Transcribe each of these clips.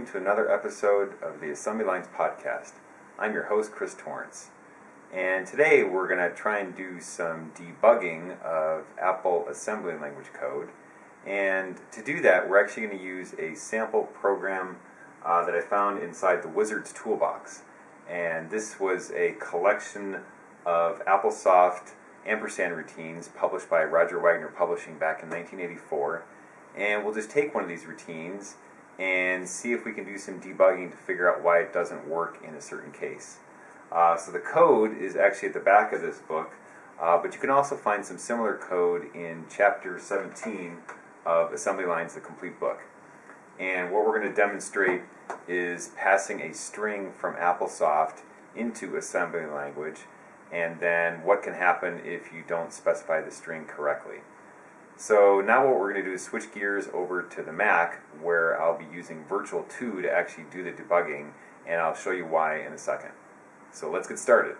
welcome to another episode of the Assembly Lines Podcast. I'm your host, Chris Torrence. And today we're going to try and do some debugging of Apple assembly language code. And to do that, we're actually going to use a sample program uh, that I found inside the Wizard's Toolbox. And this was a collection of AppleSoft ampersand routines published by Roger Wagner Publishing back in 1984. And we'll just take one of these routines and see if we can do some debugging to figure out why it doesn't work in a certain case. Uh, so the code is actually at the back of this book, uh, but you can also find some similar code in chapter 17 of Assembly Lines, the complete book. And what we're going to demonstrate is passing a string from AppleSoft into assembly language, and then what can happen if you don't specify the string correctly. So now what we're going to do is switch gears over to the Mac, where I'll be using Virtual 2 to actually do the debugging, and I'll show you why in a second. So let's get started.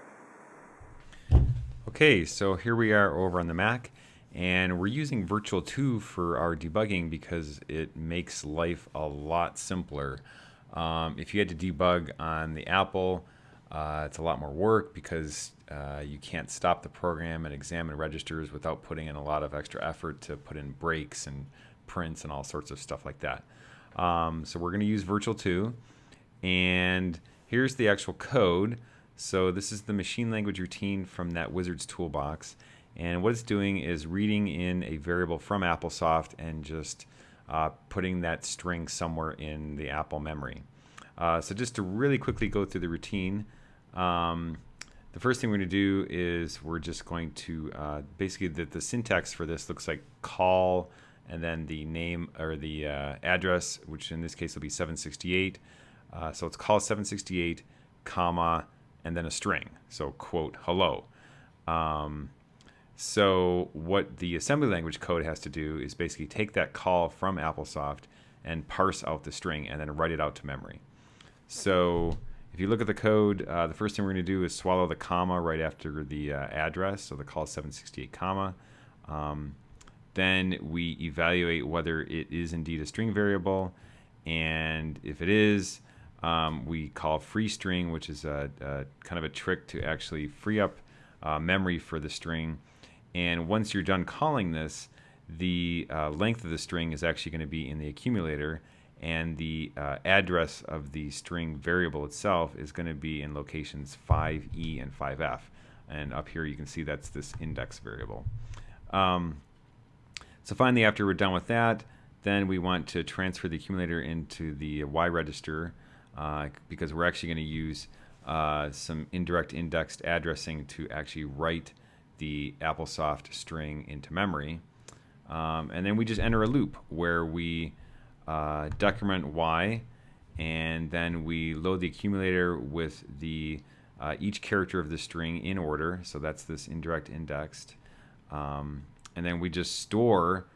Okay, so here we are over on the Mac, and we're using Virtual 2 for our debugging because it makes life a lot simpler. Um, if you had to debug on the Apple, uh, it's a lot more work because uh, you can't stop the program and examine registers without putting in a lot of extra effort to put in breaks and prints and all sorts of stuff like that. Um, so we're going to use Virtual 2, and here's the actual code. So this is the machine language routine from that Wizard's toolbox. And what it's doing is reading in a variable from AppleSoft and just uh, putting that string somewhere in the Apple memory. Uh, so just to really quickly go through the routine, um, the first thing we're going to do is we're just going to uh, basically the, the syntax for this looks like call and then the name or the uh, address, which in this case will be 768. Uh, so it's call 768, comma, and then a string. So quote hello. Um, so what the assembly language code has to do is basically take that call from AppleSoft and parse out the string and then write it out to memory. So if you look at the code, uh, the first thing we're going to do is swallow the comma right after the uh, address. So the call is 768 comma. Um, then we evaluate whether it is indeed a string variable. And if it is, um, we call free string, which is a, a, kind of a trick to actually free up uh, memory for the string. And once you're done calling this, the uh, length of the string is actually going to be in the accumulator, and the uh, address of the string variable itself is going to be in locations 5e and 5f. And up here you can see that's this index variable. Um, so finally, after we're done with that, then we want to transfer the accumulator into the Y register uh, because we're actually going to use uh, some indirect indexed addressing to actually write the AppleSoft string into memory. Um, and then we just enter a loop where we uh, decrement Y and then we load the accumulator with the uh, each character of the string in order. So that's this indirect indexed. Um, and then we just store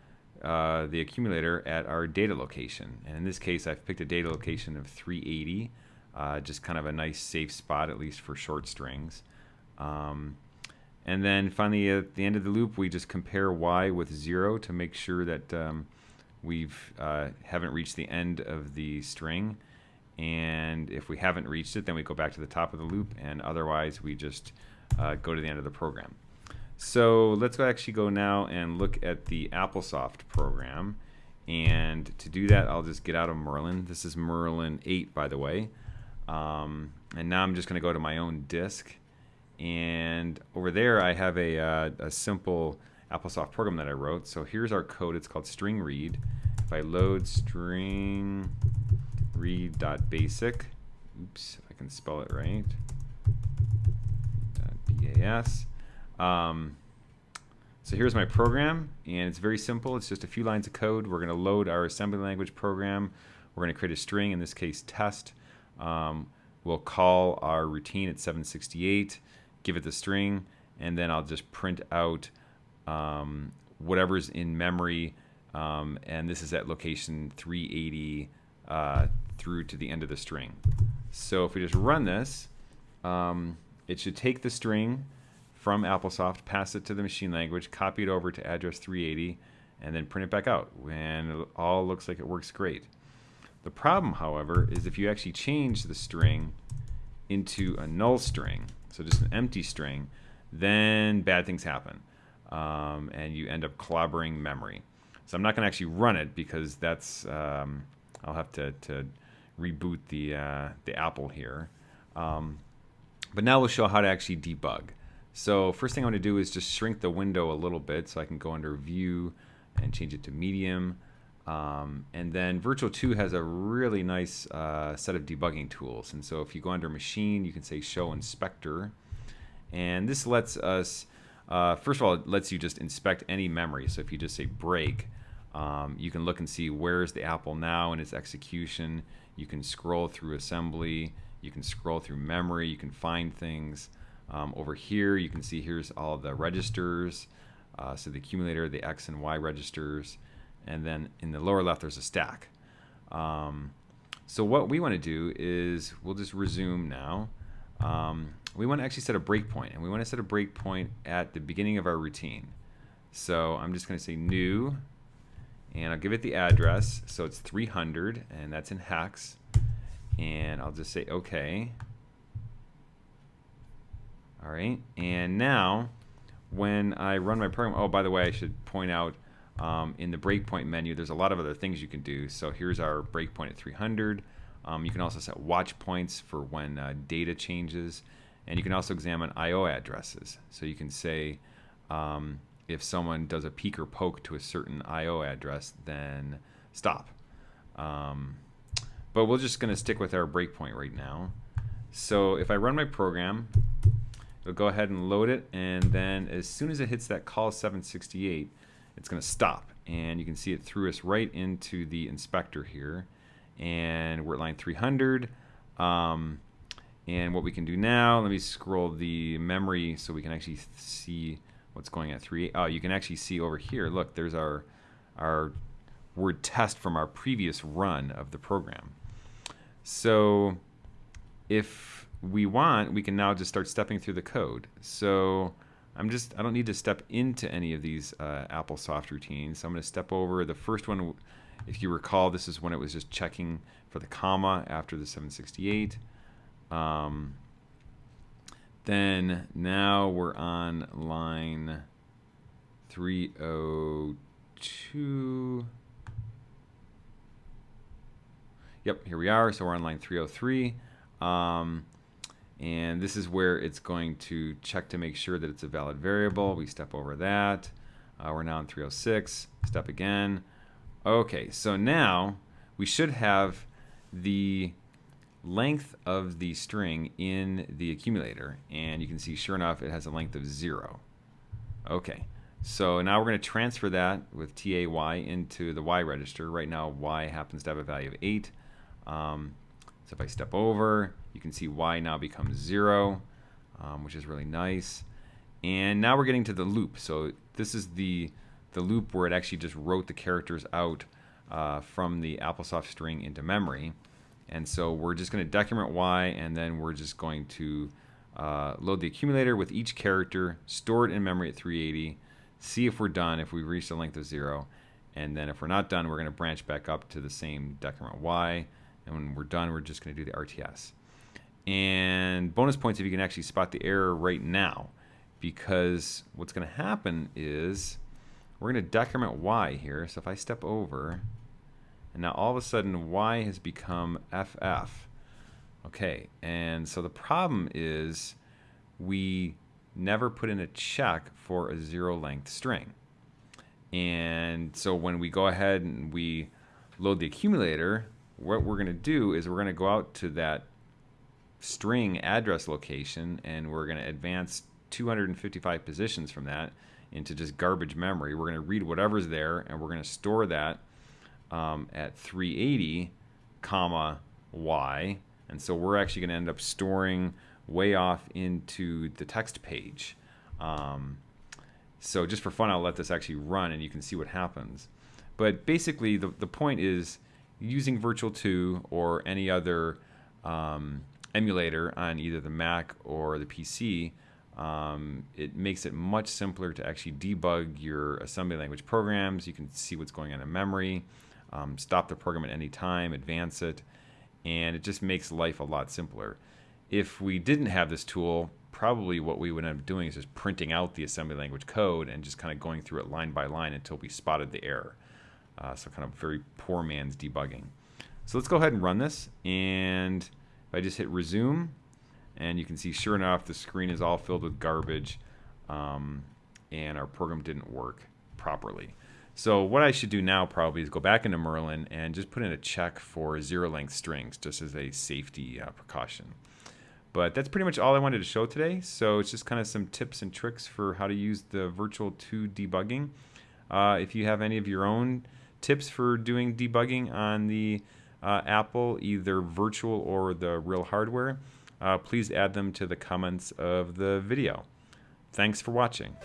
uh, the accumulator at our data location. And in this case, I've picked a data location of 380, uh, just kind of a nice safe spot, at least for short strings. Um, and then finally, at the end of the loop, we just compare y with 0 to make sure that um, we've uh, haven't reached the end of the string. And if we haven't reached it, then we go back to the top of the loop, and otherwise we just uh, go to the end of the program. So let's actually go now and look at the AppleSoft program. And to do that, I'll just get out of Merlin. This is Merlin 8, by the way. Um, and now I'm just going to go to my own disk. And over there, I have a, uh, a simple AppleSoft program that I wrote. So here's our code. It's called string read. If I load string read.basic, oops, if I can spell it right, .bas, um, so here's my program, and it's very simple. It's just a few lines of code. We're going to load our assembly language program. We're going to create a string, in this case test. Um, we'll call our routine at 768, give it the string, and then I'll just print out um, whatever's in memory. Um, and this is at location 380 uh, through to the end of the string. So if we just run this, um, it should take the string, from AppleSoft, pass it to the machine language, copy it over to address 380, and then print it back out. And it all looks like it works great. The problem, however, is if you actually change the string into a null string, so just an empty string, then bad things happen. Um, and you end up clobbering memory. So I'm not going to actually run it because that's, um, I'll have to, to reboot the, uh, the Apple here. Um, but now we'll show how to actually debug. So first thing I want to do is just shrink the window a little bit so I can go under view and change it to medium. Um, and then Virtual 2 has a really nice uh, set of debugging tools. And so if you go under machine, you can say show inspector. And this lets us, uh, first of all, it lets you just inspect any memory. So if you just say break, um, you can look and see where's the apple now in its execution. You can scroll through assembly. You can scroll through memory. You can find things. Um, over here, you can see here's all the registers. Uh, so the accumulator, the X and Y registers and then in the lower left there's a stack. Um, so what we want to do is we'll just resume now. Um, we want to actually set a breakpoint, and we want to set a breakpoint at the beginning of our routine. So I'm just going to say new, and I'll give it the address. So it's 300, and that's in hex. And I'll just say OK. All right, and now when I run my program, oh, by the way, I should point out um, in the breakpoint menu, there's a lot of other things you can do. So here's our breakpoint at 300. Um, you can also set watch points for when uh, data changes. And you can also examine I.O. addresses. So you can say um, if someone does a peek or poke to a certain I.O. address, then stop. Um, but we're just going to stick with our breakpoint right now. So if I run my program, it'll go ahead and load it. And then as soon as it hits that call 768, it's going to stop. And you can see it threw us right into the inspector here. And we're at line 300. Um, and what we can do now, let me scroll the memory so we can actually see what's going at 3. Oh, you can actually see over here, look, there's our, our word test from our previous run of the program. So if we want, we can now just start stepping through the code. So I'm just, I don't need to step into any of these uh, AppleSoft routines. So I'm going to step over the first one. If you recall, this is when it was just checking for the comma after the 768. Um, then now we're on line 302. Yep, here we are. So we're on line 303. Um, and this is where it's going to check to make sure that it's a valid variable. We step over that. Uh, we're now in 306. Step again. Okay, so now we should have the length of the string in the accumulator. And you can see, sure enough, it has a length of 0. Okay, so now we're going to transfer that with TAY into the Y register. Right now, Y happens to have a value of 8. Um, so if I step over, you can see y now becomes 0, um, which is really nice. And now we're getting to the loop. So this is the, the loop where it actually just wrote the characters out uh, from the AppleSoft string into memory. And so we're just going to decrement y, and then we're just going to uh, load the accumulator with each character, store it in memory at 380, see if we're done, if we reach the length of 0. And then if we're not done, we're going to branch back up to the same decrement y. And when we're done, we're just going to do the RTS. And bonus points if you can actually spot the error right now. Because what's going to happen is we're going to decrement y here. So if I step over, and now all of a sudden y has become ff. Okay, and so the problem is we never put in a check for a zero length string. And so when we go ahead and we load the accumulator, what we're going to do is we're going to go out to that string address location and we're going to advance 255 positions from that into just garbage memory. We're going to read whatever's there and we're going to store that um, at 380 comma y and so we're actually going to end up storing way off into the text page. Um, so just for fun, I'll let this actually run and you can see what happens. But basically, the, the point is using Virtual 2 or any other um, emulator on either the Mac or the PC, um, it makes it much simpler to actually debug your assembly language programs. You can see what's going on in memory. Um, stop the program at any time, advance it, and it just makes life a lot simpler. If we didn't have this tool, probably what we would end up doing is just printing out the assembly language code and just kind of going through it line by line until we spotted the error. Uh, so kind of very poor man's debugging. So let's go ahead and run this. And if I just hit resume, and you can see sure enough the screen is all filled with garbage um, and our program didn't work properly. So what I should do now probably is go back into Merlin and just put in a check for zero length strings just as a safety uh, precaution. But that's pretty much all I wanted to show today. So it's just kind of some tips and tricks for how to use the Virtual 2 debugging. Uh, if you have any of your own tips for doing debugging on the uh, Apple, either virtual or the real hardware, uh, please add them to the comments of the video. Thanks for watching.